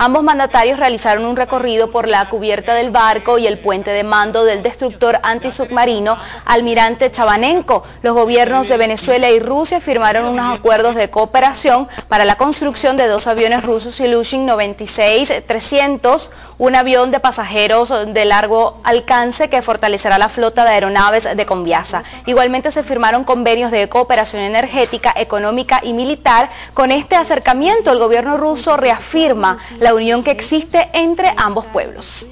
Ambos mandatarios realizaron un recorrido por la cubierta del barco y el puente de mando del destructor antisubmarino Almirante Chabanenko. Los gobiernos de Venezuela y Rusia firmaron unos acuerdos de cooperación para la construcción de dos aviones rusos Ilyushin 96-300, un avión de pasajeros de largo alcance que fortalecerá la flota de aeronaves de Conviasa. Igualmente se firmaron convenios de cooperación energética, económica y militar. Con este acercamiento el gobierno ruso reafirma la unión que existe entre ambos pueblos.